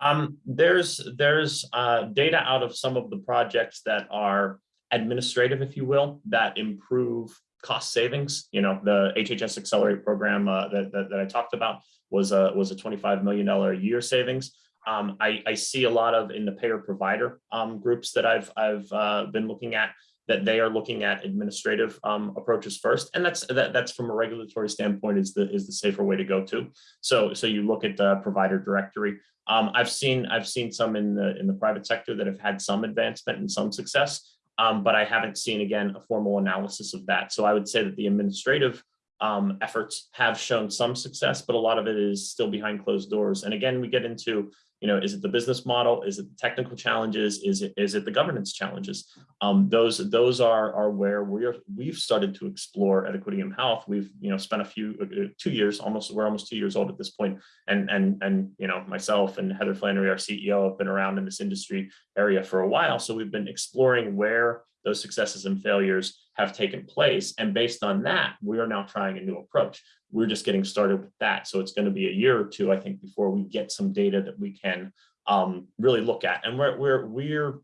Um, there's there's uh, data out of some of the projects that are administrative, if you will, that improve cost savings. You know, the HHS Accelerate program uh, that, that, that I talked about was a was a $25 million a year savings. Um, I, I, see a lot of in the payer provider um, groups that I've I've uh, been looking at that they are looking at administrative um, approaches first, and that's that, that's from a regulatory standpoint is the is the safer way to go to. So so you look at the provider directory. Um, I've seen I've seen some in the in the private sector that have had some advancement and some success, um, but I haven't seen again a formal analysis of that. So I would say that the administrative um, efforts have shown some success, but a lot of it is still behind closed doors. And again, we get into you know, is it the business model? Is it the technical challenges? Is it is it the governance challenges? Um, those those are are where we're we've started to explore at Equideum Health. We've you know spent a few uh, two years almost we're almost two years old at this point, and and and you know myself and Heather Flannery, our CEO, have been around in this industry area for a while. So we've been exploring where those successes and failures have taken place. And based on that, we are now trying a new approach. We're just getting started with that. So it's going to be a year or two, I think, before we get some data that we can um, really look at. And we're, we're, we're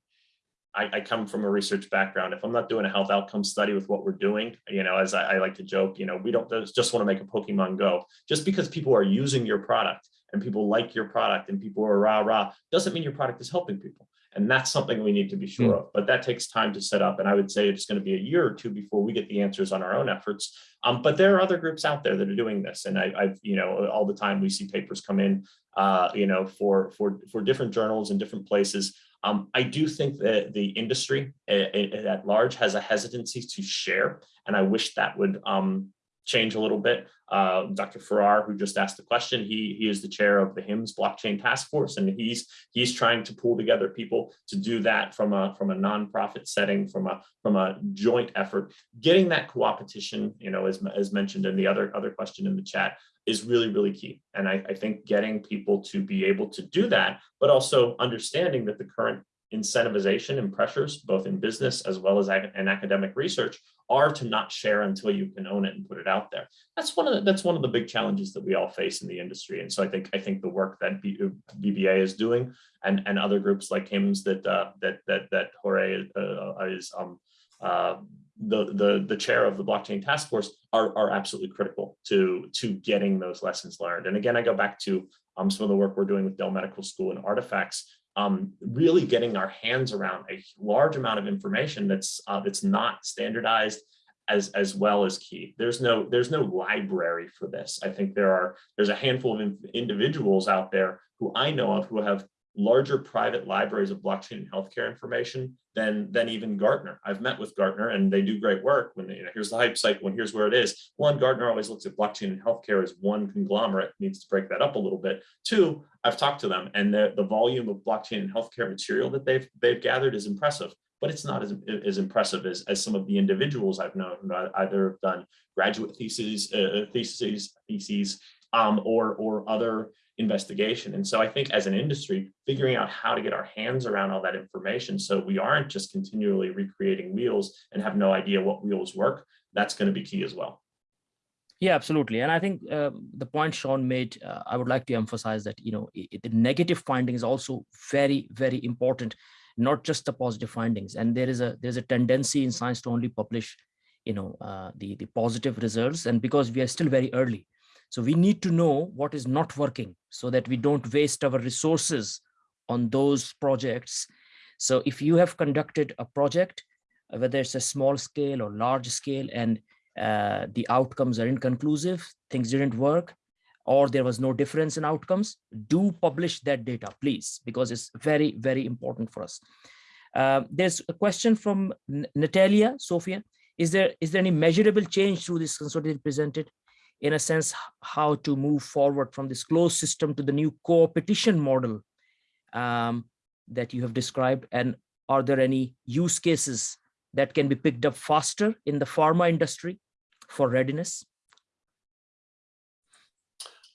I, I, come from a research background. If I'm not doing a health outcome study with what we're doing, you know, as I, I like to joke, you know, we don't just want to make a Pokemon Go. Just because people are using your product and people like your product and people are rah rah, doesn't mean your product is helping people. And that's something we need to be sure mm. of, but that takes time to set up. And I would say it's going to be a year or two before we get the answers on our own efforts. Um, but there are other groups out there that are doing this. And I, have you know, all the time we see papers come in, uh, you know, for, for, for different journals and different places. Um, I do think that the industry at large has a hesitancy to share, and I wish that would um, change a little bit. Uh, Dr. Farrar, who just asked the question, he, he is the chair of the HIMSS blockchain task force, and he's he's trying to pull together people to do that from a from a nonprofit setting, from a from a joint effort. Getting that co-opetition, you know, as, as mentioned in the other other question in the chat, is really, really key. And I, I think getting people to be able to do that, but also understanding that the current incentivization and pressures, both in business as well as in academic research, are to not share until you can own it and put it out there. That's one of the, that's one of the big challenges that we all face in the industry. And so I think I think the work that B, BBA is doing and and other groups like HIMSS that uh, that that that Jorge uh, is um, uh, the the the chair of the blockchain task force are are absolutely critical to to getting those lessons learned. And again, I go back to um, some of the work we're doing with Dell Medical School and artifacts um, really getting our hands around a large amount of information that's uh, that's not standardized as as well as key. There's no there's no library for this. I think there are there's a handful of individuals out there who I know of who have larger private libraries of blockchain and healthcare information than than even Gartner. I've met with Gartner and they do great work when they, you know, here's the hype cycle and here's where it is. One, Gartner always looks at blockchain and healthcare as one conglomerate, needs to break that up a little bit. Two, I've talked to them and the, the volume of blockchain and healthcare material that they've they've gathered is impressive, but it's not as, as impressive as, as some of the individuals I've known who either have done graduate theses, uh, theses, theses um, or, or other investigation. And so I think as an industry, figuring out how to get our hands around all that information so we aren't just continually recreating wheels and have no idea what wheels work, that's going to be key as well. Yeah, absolutely. And I think uh, the point Sean made, uh, I would like to emphasize that, you know, it, the negative finding is also very, very important, not just the positive findings. And there is a there's a tendency in science to only publish, you know, uh, the, the positive results. And because we are still very early, so we need to know what is not working so that we don't waste our resources on those projects. So if you have conducted a project, uh, whether it's a small scale or large scale, and uh, the outcomes are inconclusive, things didn't work, or there was no difference in outcomes, do publish that data, please, because it's very, very important for us. Uh, there's a question from Natalia, Sophia. Is there is there any measurable change through this consortium presented? In a sense, how to move forward from this closed system to the new co-opetition model um, that you have described? And are there any use cases that can be picked up faster in the pharma industry for readiness?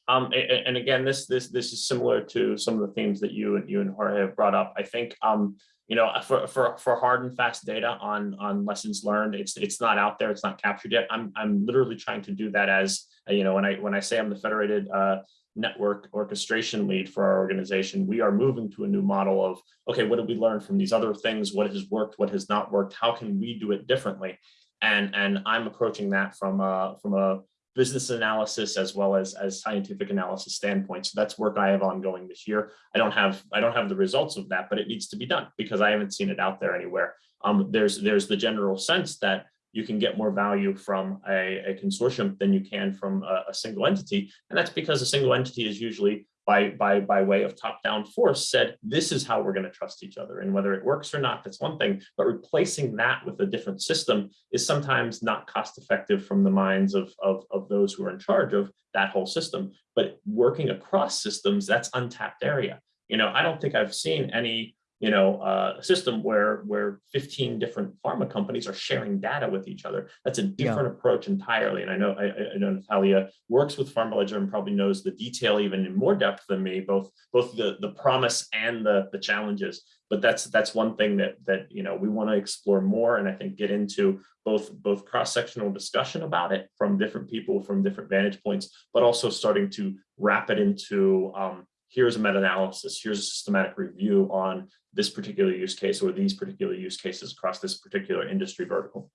Um, and again, this this this is similar to some of the themes that you and you and Jorge have brought up. I think um, you know, for, for, for hard and fast data on, on lessons learned, it's, it's not out there, it's not captured yet. I'm, I'm literally trying to do that as, uh, you know, when I, when I say I'm the federated uh, network orchestration lead for our organization, we are moving to a new model of, okay, what did we learn from these other things? What has worked? What has not worked? How can we do it differently? And, and I'm approaching that from a, from a business analysis as well as as scientific analysis standpoint. So that's work I have ongoing this year. I don't have I don't have the results of that, but it needs to be done because I haven't seen it out there anywhere. Um, there's there's the general sense that you can get more value from a, a consortium than you can from a, a single entity, and that's because a single entity is usually by, by, by way of top-down force said, this is how we're going to trust each other. And whether it works or not, that's one thing, but replacing that with a different system is sometimes not cost-effective from the minds of, of, of those who are in charge of that whole system. But working across systems, that's untapped area. You know, I don't think I've seen any you know, uh, a system where where 15 different pharma companies are sharing data with each other. That's a different yeah. approach entirely. And I know I, I, know Natalia works with pharma PharmaLedger and probably knows the detail even in more depth than me, both both the the promise and the the challenges. But that's that's one thing that that you know we want to explore more, and I think get into both both cross sectional discussion about it from different people from different vantage points, but also starting to wrap it into um, here's a meta-analysis, here's a systematic review on this particular use case or these particular use cases across this particular industry vertical.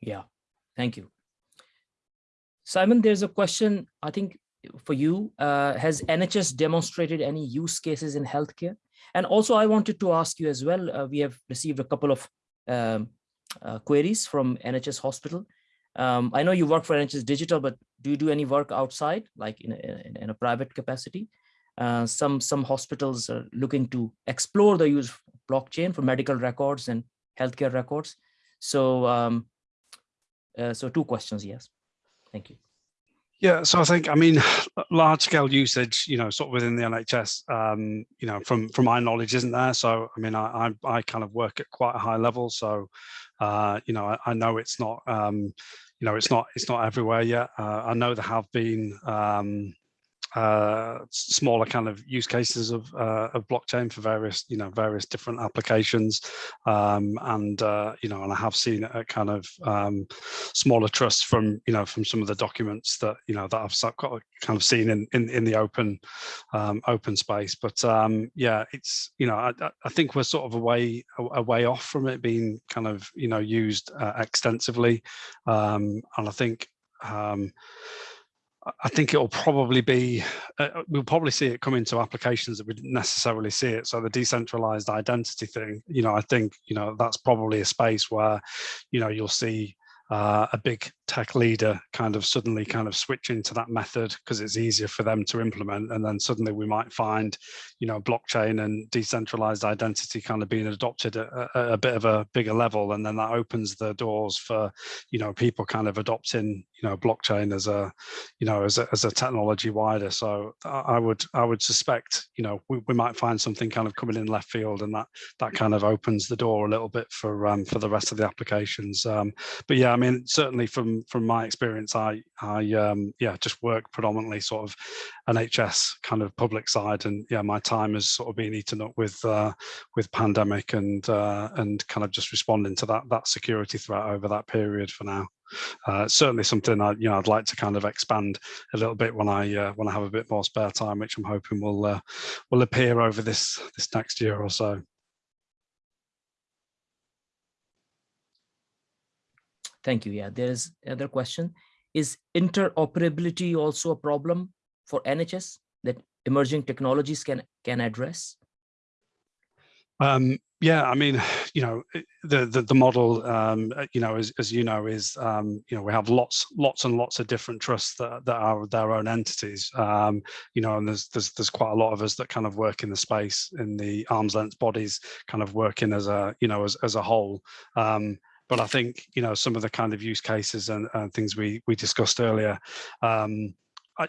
Yeah, thank you. Simon, there's a question, I think, for you. Uh, has NHS demonstrated any use cases in healthcare? And also, I wanted to ask you as well, uh, we have received a couple of um, uh, queries from NHS Hospital. Um, I know you work for NHS Digital, but do you do any work outside, like in a, in a private capacity? Uh, some some hospitals are looking to explore the use of blockchain for medical records and healthcare records. So um, uh, so two questions, yes. Thank you. Yeah, so I think, I mean, large scale usage, you know, sort of within the NHS, um, you know, from from my knowledge isn't there. So, I mean, I, I, I kind of work at quite a high level. So, uh, you know, I, I know it's not, um, you know, it's not, it's not everywhere yet. Uh, I know there have been, um, uh, smaller kind of use cases of, uh, of blockchain for various, you know, various different applications. Um, and, uh, you know, and I have seen a kind of um, smaller trusts from, you know, from some of the documents that, you know, that I've kind of seen in, in, in the open, um, open space. But um, yeah, it's, you know, I, I think we're sort of a way, a, way off from it being kind of, you know, used uh, extensively. Um, and I think, um, I think it'll probably be, uh, uh, we'll probably see it come into applications that we didn't necessarily see it. So the decentralized identity thing, you know, I think, you know, that's probably a space where, you know, you'll see uh, a big tech leader kind of suddenly kind of switch into that method because it's easier for them to implement and then suddenly we might find you know blockchain and decentralized identity kind of being adopted at a, a, bit of a bigger level and then that opens the doors for you know people kind of adopting you know blockchain as a you know as a, as a technology wider. So i would i would suspect you know we, we might find something kind of coming in left field and that that kind of opens the door a little bit for um for the rest of the applications. Um but yeah i mean certainly from from my experience, I I um, yeah just work predominantly sort of NHS kind of public side, and yeah, my time has sort of been eaten up with uh, with pandemic and uh, and kind of just responding to that that security threat over that period for now. Uh, certainly something I you know I'd like to kind of expand a little bit when I uh, when I have a bit more spare time, which I'm hoping will uh, will appear over this this next year or so. Thank you. Yeah, there's another question. Is interoperability also a problem for NHS that emerging technologies can can address? Um, yeah, I mean, you know, the the, the model, um, you know, as, as you know, is um, you know we have lots lots and lots of different trusts that, that are their own entities, um, you know, and there's there's there's quite a lot of us that kind of work in the space in the arm's length bodies, kind of working as a you know as as a whole. Um, but I think you know some of the kind of use cases and, and things we we discussed earlier, um,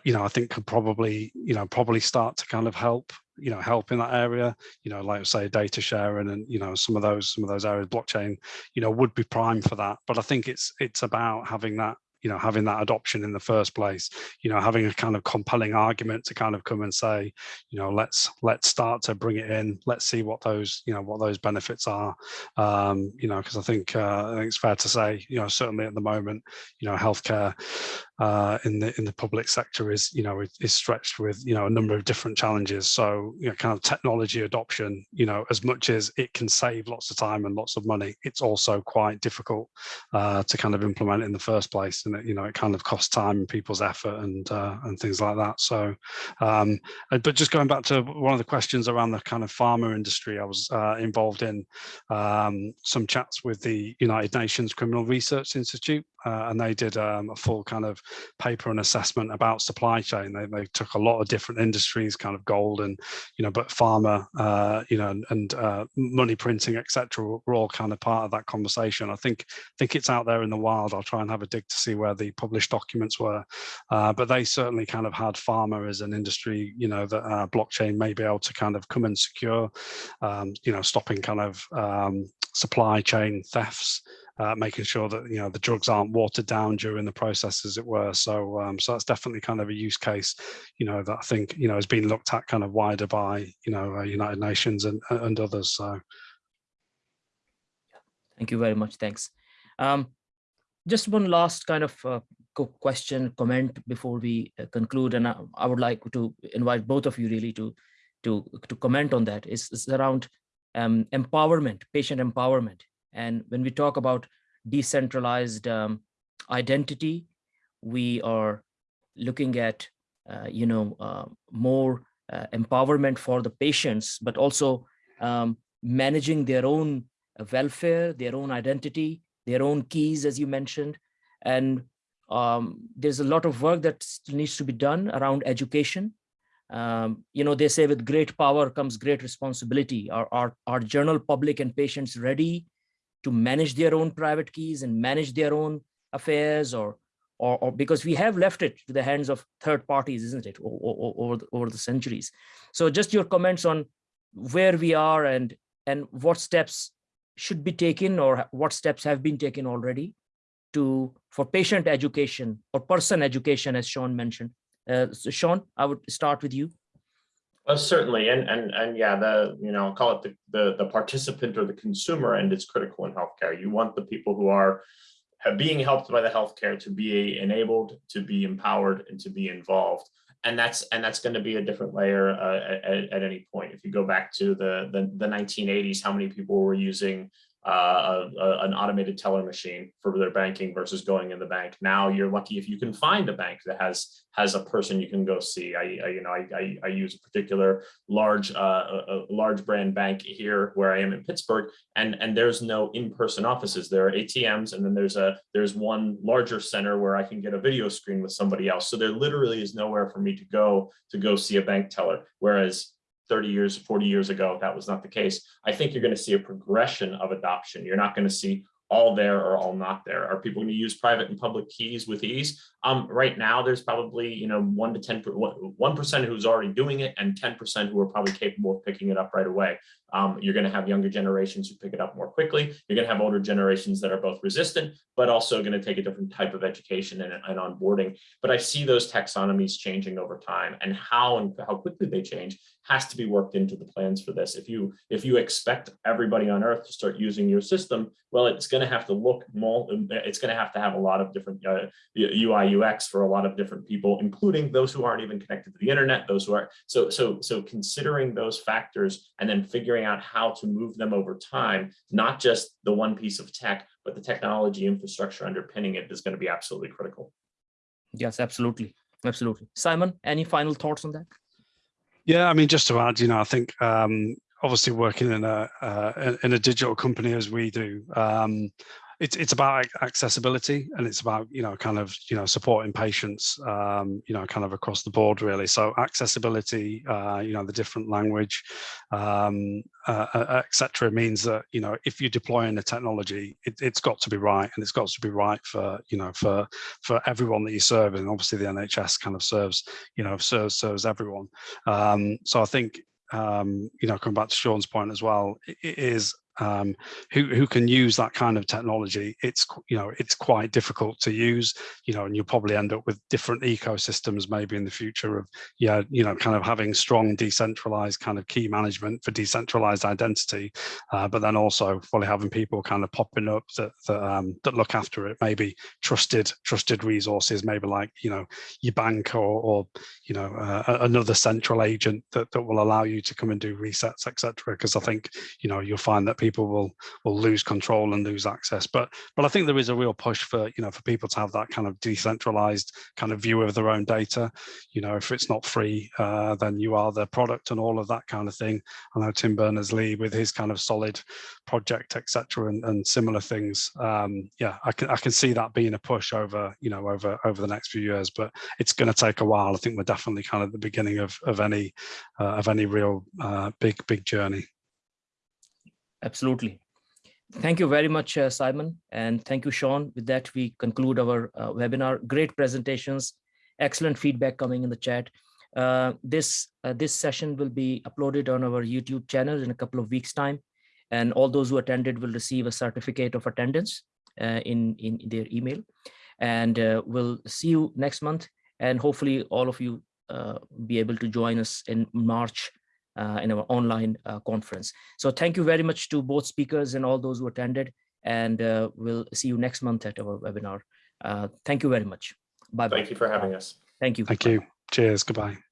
you know, I think could probably you know probably start to kind of help you know help in that area. You know like say data sharing and you know some of those some of those areas blockchain you know would be prime for that. But i think it's it's about having that you know having that adoption in the first place you know having a kind of compelling argument to kind of come and say you know let's let's start to bring it in. Let's see what those you know what those benefits are. Um you know because i think uh, i think it's fair to say you know certainly at the moment you know healthcare uh, in the in the public sector is you know is stretched with you know a number of different challenges. So you know kind of technology adoption, you know as much as it can save lots of time and lots of money, it's also quite difficult uh, to kind of implement in the first place, and it, you know it kind of costs time and people's effort and uh, and things like that. So, um, but just going back to one of the questions around the kind of pharma industry, I was uh, involved in um, some chats with the United Nations Criminal Research Institute, uh, and they did um, a full kind of paper and assessment about supply chain. They, they took a lot of different industries, kind of gold and, you know, but pharma, uh, you know, and, uh, money printing, etc. were all kind of part of that conversation. I think think it's out there in the wild. I'll try and have a dig to see where the published documents were, uh, but they certainly kind of had pharma as an industry, you know, that uh, blockchain may be able to kind of come and secure, um, you know, stopping kind of um, supply chain thefts uh, making sure that you know the drugs aren't watered down during the process, as it were. So, um, so that's definitely kind of a use case, you know, that I think you know has been looked at kind of wider by you know uh, United Nations and and others. So, thank you very much. Thanks. Um, just one last kind of uh, question, comment before we uh, conclude, and I, I, would like to invite both of you really to to to comment on that. Is, is around um, empowerment, patient empowerment. And when we talk about decentralized um, identity, we are looking at, uh, you know, uh, more uh, empowerment for the patients, but also um, managing their own welfare, their own identity, their own keys, as you mentioned. And um, there's a lot of work that needs to be done around education. Um, you know, they say with great power comes great responsibility. Are, are, are general public and patients ready to manage their own private keys and manage their own affairs or or, or because we have left it to the hands of third parties, isn't it, over, the, over the centuries. So just your comments on where we are and and what steps should be taken or what steps have been taken already to for patient education or person education, as Sean mentioned. Uh, so Sean, I would start with you. Uh, certainly, and and and yeah, the you know call it the, the the participant or the consumer end is critical in healthcare. You want the people who are being helped by the healthcare to be enabled, to be empowered, and to be involved. And that's and that's going to be a different layer uh, at, at any point. If you go back to the, the the 1980s, how many people were using uh, a, a, an automated teller machine for their banking versus going in the bank. Now you're lucky if you can find a bank that has has a person you can go see. I, I you know I, I, I, use a particular large uh, a, a, large brand bank here where I am in Pittsburgh, and and there's no in-person offices. There are ATMs, and then there's a there's one larger center where I can get a video screen with somebody else. So there literally is nowhere for me to go to go see a bank teller. Whereas 30 years, 40 years ago, that was not the case. I think you're going to see a progression of adoption. You're not going to see all there or all not there? Are people going to use private and public keys with ease? Um, right now, there's probably, you know, one to 10, 1% who's already doing it and 10% who are probably capable of picking it up right away. Um, you're going to have younger generations who pick it up more quickly. You're going to have older generations that are both resistant, but also going to take a different type of education and, and onboarding. But I see those taxonomies changing over time and how and how quickly they change has to be worked into the plans for this. If you if you expect everybody on earth to start using your system, well, it's going to have to look more, it's going to have to have a lot of different uh, UI UX for a lot of different people, including those who aren't even connected to the internet, those who are so so so considering those factors and then figuring out how to move them over time, not just the one piece of tech, but the technology infrastructure underpinning it is going to be absolutely critical. Yes, absolutely. Absolutely. Simon, any final thoughts on that? Yeah, I mean, just to add, you know, I think um, obviously working in a uh, in a digital company as we do, um, it's it's about accessibility and it's about you know kind of you know supporting patients um, you know kind of across the board really. So accessibility uh, you know the different language um, uh, uh etc means that you know if you're deploying a technology it, has got to be right and it's got to be right for you know for for everyone that you serve. And obviously the NHS kind of serves you know serves serves everyone. Um, so I think um, you know, coming back to Sean's point as well, it is um, who, who can use that kind of technology, it's, you know, it's quite difficult to use, you know, and you'll probably end up with different ecosystems maybe in the future of, yeah, you know, kind of having strong decentralized kind of key management for decentralized identity, uh, but then also fully having people kind of popping up that, that, um, that look after it, maybe trusted, trusted resources, maybe like, you know, your bank or, or you know, uh, another central agent that, that will allow you to come and do resets, etc. Because I think, you know, you'll find that people will will lose control and lose access. But but I think there is a real push for you know for people to have that kind of decentralized kind of view of their own data. You know, if it's not free, uh, then you are the product and all of that kind of thing. I know Tim Berners-Lee with his kind of solid project, etc., and, and similar things. Um, yeah, I can I can see that being a push over you know over over the next few years, but it's going to take a while. I think we're definitely kind of at the beginning of of any uh, of any real uh, big big journey. Absolutely. Thank you very much, uh, Simon, and thank you, Sean. With that, we conclude our uh, webinar. Great presentations, excellent feedback coming in the chat. Uh, this uh, this session will be uploaded on our YouTube channel in a couple of weeks' time, and all those who attended will receive a certificate of attendance uh, in in their email. And uh, we'll see you next month, and hopefully all of you be able to join us in March in our online uh, conference. So thank you very much to both speakers and all those who attended. And uh, we'll see you next month at our webinar. thank you very much. Bye. -bye. Thank you for having us. Thank you. Thank you. Cheers. Goodbye.